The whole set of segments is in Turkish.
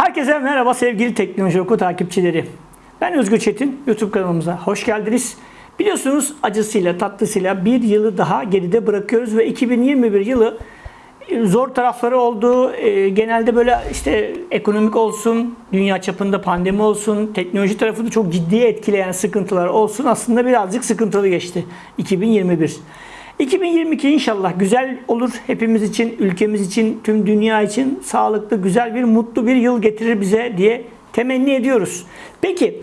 Herkese merhaba sevgili Teknoloji Oku takipçileri. Ben Özgür Çetin, YouTube kanalımıza hoş geldiniz. Biliyorsunuz acısıyla tatlısıyla bir yılı daha geride bırakıyoruz ve 2021 yılı e, zor tarafları oldu. E, Genelde böyle işte ekonomik olsun, dünya çapında pandemi olsun, teknoloji tarafını çok ciddiye etkileyen sıkıntılar olsun. Aslında birazcık sıkıntılı geçti 2021. 2022 inşallah güzel olur hepimiz için, ülkemiz için, tüm dünya için sağlıklı, güzel bir, mutlu bir yıl getirir bize diye temenni ediyoruz. Peki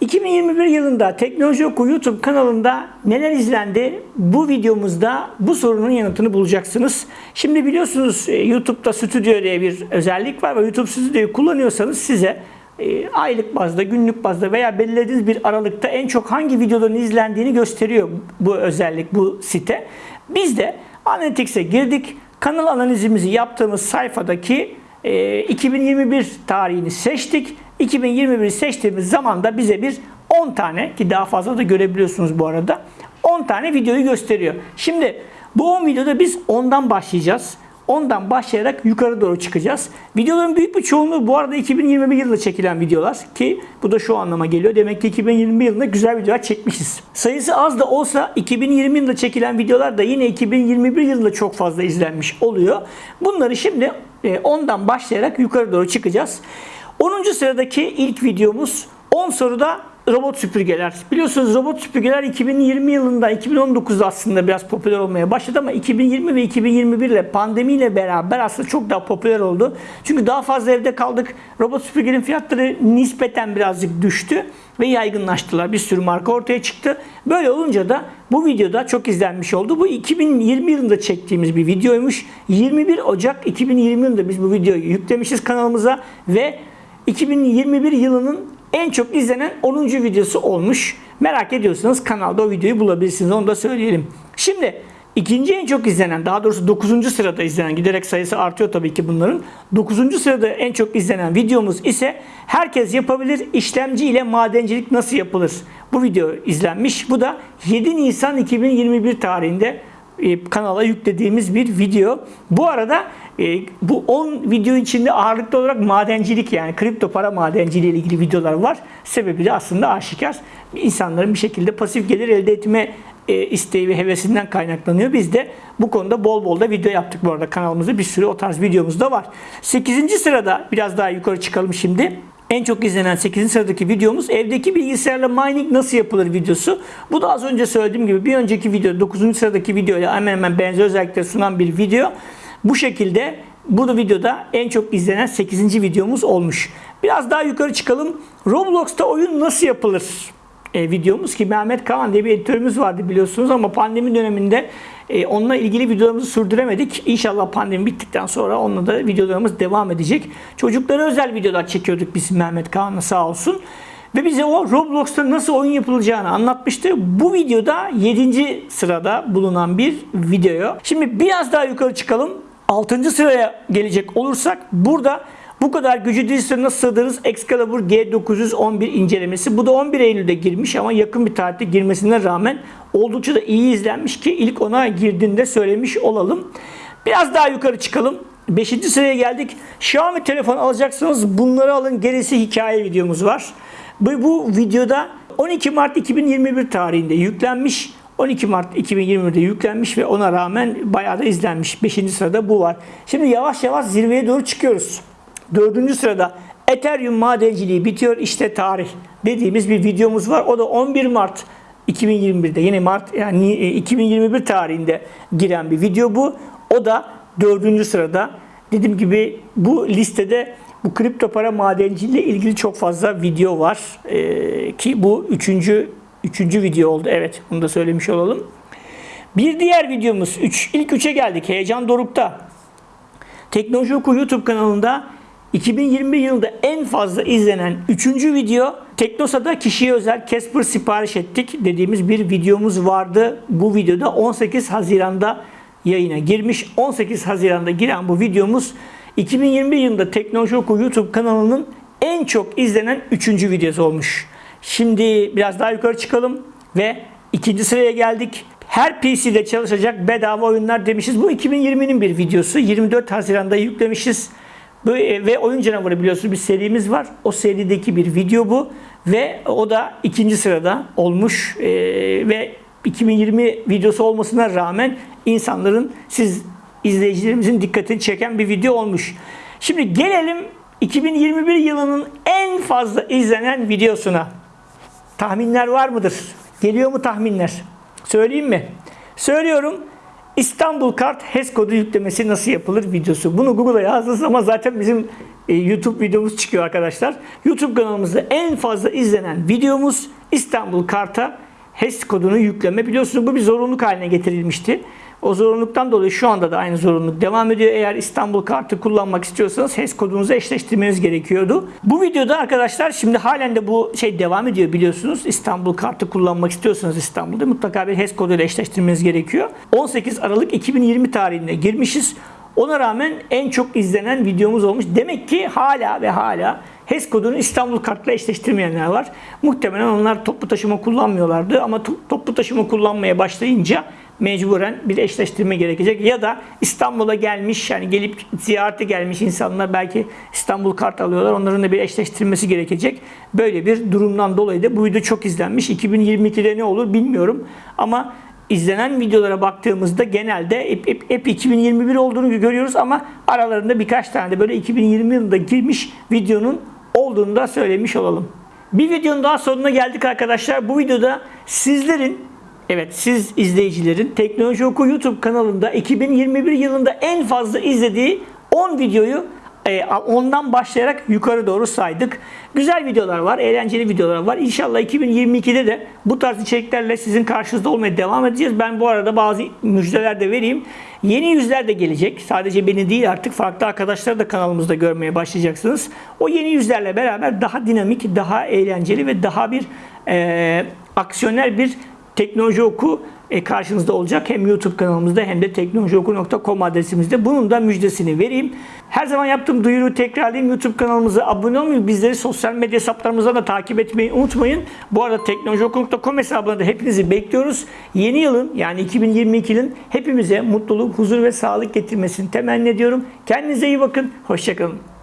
2021 yılında Teknoloji Oku YouTube kanalında neler izlendi? Bu videomuzda bu sorunun yanıtını bulacaksınız. Şimdi biliyorsunuz e, YouTube'da Studio diye bir özellik var ve YouTube Studio'yu kullanıyorsanız size e, aylık bazda, günlük bazda veya belirlediğiniz bir aralıkta en çok hangi videoların izlendiğini gösteriyor bu özellik, bu site. Biz de Analytics'e girdik. Kanal analizimizi yaptığımız sayfadaki e, 2021 tarihini seçtik. 2021 seçtiğimiz zaman da bize bir 10 tane ki daha fazla da görebiliyorsunuz bu arada 10 tane videoyu gösteriyor. Şimdi bu 10 videoda biz ondan başlayacağız. Ondan başlayarak yukarı doğru çıkacağız. Videoların büyük bir çoğunluğu bu arada 2021 yılında çekilen videolar ki bu da şu anlama geliyor. Demek ki 2021 yılında güzel videolar çekmişiz. Sayısı az da olsa 2020 yılında çekilen videolar da yine 2021 yılında çok fazla izlenmiş oluyor. Bunları şimdi e, ondan başlayarak yukarı doğru çıkacağız. 10. sıradaki ilk videomuz 10 soruda robot süpürgeler. Biliyorsunuz robot süpürgeler 2020 yılında 2019'da aslında biraz popüler olmaya başladı ama 2020 ve 2021 ile pandemiyle beraber aslında çok daha popüler oldu. Çünkü daha fazla evde kaldık. Robot süpürgenin fiyatları nispeten birazcık düştü ve yaygınlaştılar. Bir sürü marka ortaya çıktı. Böyle olunca da bu videoda çok izlenmiş oldu. Bu 2020 yılında çektiğimiz bir videoymuş. 21 Ocak 2020 yılında biz bu videoyu yüklemişiz kanalımıza ve 2021 yılının en çok izlenen 10. videosu olmuş. Merak ediyorsanız kanalda o videoyu bulabilirsiniz. Onu da söyleyelim. Şimdi ikinci en çok izlenen, daha doğrusu 9. sırada izlenen, giderek sayısı artıyor tabii ki bunların. 9. sırada en çok izlenen videomuz ise herkes yapabilir işlemci ile madencilik nasıl yapılır? Bu video izlenmiş. Bu da 7 Nisan 2021 tarihinde e, kanala yüklediğimiz bir video. Bu arada e, bu 10 video içinde ağırlıklı olarak madencilik yani kripto para madenciliği ile ilgili videolar var. Sebebi de aslında aşikar. İnsanların bir şekilde pasif gelir elde etme e, isteği ve hevesinden kaynaklanıyor. Biz de bu konuda bol bol da video yaptık bu arada kanalımızda. Bir sürü o tarz videomuz da var. 8. sırada biraz daha yukarı çıkalım şimdi. En çok izlenen 8. sıradaki videomuz evdeki bilgisayarla mining nasıl yapılır videosu. Bu da az önce söylediğim gibi bir önceki video 9. sıradaki videoyla hemen hemen benzer özellikler sunan bir video. Bu şekilde bu videoda en çok izlenen 8. videomuz olmuş. Biraz daha yukarı çıkalım. Roblox'ta oyun nasıl yapılır? E, videomuz ki Mehmet Kaan diye bir editörümüz vardı biliyorsunuz ama pandemi döneminde e, onunla ilgili videolarımızı sürdüremedik. İnşallah pandemi bittikten sonra onunla da videolarımız devam edecek. Çocuklara özel videolar çekiyorduk biz Mehmet Kaan'la sağ olsun. Ve bize o Roblox'ta nasıl oyun yapılacağını anlatmıştı. Bu videoda 7. sırada bulunan bir video. Şimdi biraz daha yukarı çıkalım. 6. sıraya gelecek olursak burada bu kadar gücü dizisine nasıl sığdırırız? Excalibur G911 incelemesi. Bu da 11 Eylül'de girmiş ama yakın bir tarihte girmesine rağmen oldukça da iyi izlenmiş ki ilk ona girdiğinde söylemiş olalım. Biraz daha yukarı çıkalım. 5. sıraya geldik. Xiaomi telefon alacaksanız bunları alın. Gerisi hikaye videomuz var. Bu, bu videoda 12 Mart 2021 tarihinde yüklenmiş. 12 Mart 2021'de yüklenmiş ve ona rağmen bayağı da izlenmiş. 5. sırada bu var. Şimdi yavaş yavaş zirveye doğru çıkıyoruz. 4. sırada Ethereum madenciliği bitiyor işte tarih dediğimiz bir videomuz var. O da 11 Mart 2021'de yine Mart yani 2021 tarihinde giren bir video bu. O da 4. sırada. Dediğim gibi bu listede bu kripto para madenciliği ile ilgili çok fazla video var. Ee, ki bu üçüncü, üçüncü video oldu. Evet bunu da söylemiş olalım. Bir diğer videomuz üç, ilk üçe geldik. Heyecan Doruk'ta. Teknoloji Oku YouTube kanalında 2021 yılında en fazla izlenen 3. video Teknosa'da kişiye özel Casper sipariş ettik dediğimiz bir videomuz vardı. Bu videoda 18 Haziran'da yayına girmiş. 18 Haziran'da giren bu videomuz 2021 yılında Teknoloji Oku YouTube kanalının en çok izlenen 3. videosu olmuş. Şimdi biraz daha yukarı çıkalım ve ikinci sıraya geldik. Her PC'de çalışacak bedava oyunlar demişiz. Bu 2020'nin bir videosu. 24 Haziran'da yüklemişiz. E, ve Oyun Canavarı biliyorsunuz bir serimiz var. O serideki bir video bu. Ve o da ikinci sırada olmuş. E, ve 2020 videosu olmasına rağmen insanların, siz izleyicilerimizin dikkatini çeken bir video olmuş. Şimdi gelelim 2021 yılının en fazla izlenen videosuna. Tahminler var mıdır? Geliyor mu tahminler? Söyleyeyim mi? Söylüyorum. İstanbul Kart HES kodu yüklemesi nasıl yapılır videosu. Bunu Google'a yazdığınız zaman zaten bizim e, YouTube videomuz çıkıyor arkadaşlar. YouTube kanalımızda en fazla izlenen videomuz İstanbul Kart'a HES kodunu yükleme. Biliyorsunuz bu bir zorunluluk haline getirilmişti. O zorunluluktan dolayı şu anda da aynı zorunluluk devam ediyor. Eğer İstanbul kartı kullanmak istiyorsanız HES kodunuzu eşleştirmeniz gerekiyordu. Bu videoda arkadaşlar şimdi halen de bu şey devam ediyor biliyorsunuz. İstanbul kartı kullanmak istiyorsanız İstanbul'da mutlaka bir HES koduyla eşleştirmeniz gerekiyor. 18 Aralık 2020 tarihinde girmişiz. Ona rağmen en çok izlenen videomuz olmuş. Demek ki hala ve hala HES kodunu İstanbul kartla eşleştirmeyenler var. Muhtemelen onlar toplu taşıma kullanmıyorlardı ama to- toplu taşıma kullanmaya başlayınca mecburen bir eşleştirme gerekecek. Ya da İstanbul'a gelmiş yani gelip ziyarete gelmiş insanlar belki İstanbul kart alıyorlar. Onların da bir eşleştirmesi gerekecek. Böyle bir durumdan dolayı da bu video çok izlenmiş. 2022'de ne olur bilmiyorum ama izlenen videolara baktığımızda genelde hep, hep, hep 2021 olduğunu görüyoruz ama aralarında birkaç tane de böyle 2020 yılında girmiş videonun olduğunu da söylemiş olalım. Bir videonun daha sonuna geldik arkadaşlar. Bu videoda sizlerin Evet siz izleyicilerin Teknoloji Oku YouTube kanalında 2021 yılında en fazla izlediği 10 videoyu e, ondan başlayarak yukarı doğru saydık. Güzel videolar var, eğlenceli videolar var. İnşallah 2022'de de bu tarz içeriklerle sizin karşınızda olmaya devam edeceğiz. Ben bu arada bazı müjdeler de vereyim. Yeni yüzler de gelecek. Sadece beni değil artık farklı arkadaşları da kanalımızda görmeye başlayacaksınız. O yeni yüzlerle beraber daha dinamik, daha eğlenceli ve daha bir e, aksiyoner bir Teknoloji Oku e, karşınızda olacak. Hem YouTube kanalımızda hem de teknolojioku.com adresimizde. Bunun da müjdesini vereyim. Her zaman yaptığım duyuruyu tekrarlayayım. YouTube kanalımıza abone olmayı, bizleri sosyal medya hesaplarımızdan da takip etmeyi unutmayın. Bu arada teknolojioku.com hesabına da hepinizi bekliyoruz. Yeni yılın yani 2022'nin hepimize mutluluk, huzur ve sağlık getirmesini temenni ediyorum. Kendinize iyi bakın. Hoşçakalın.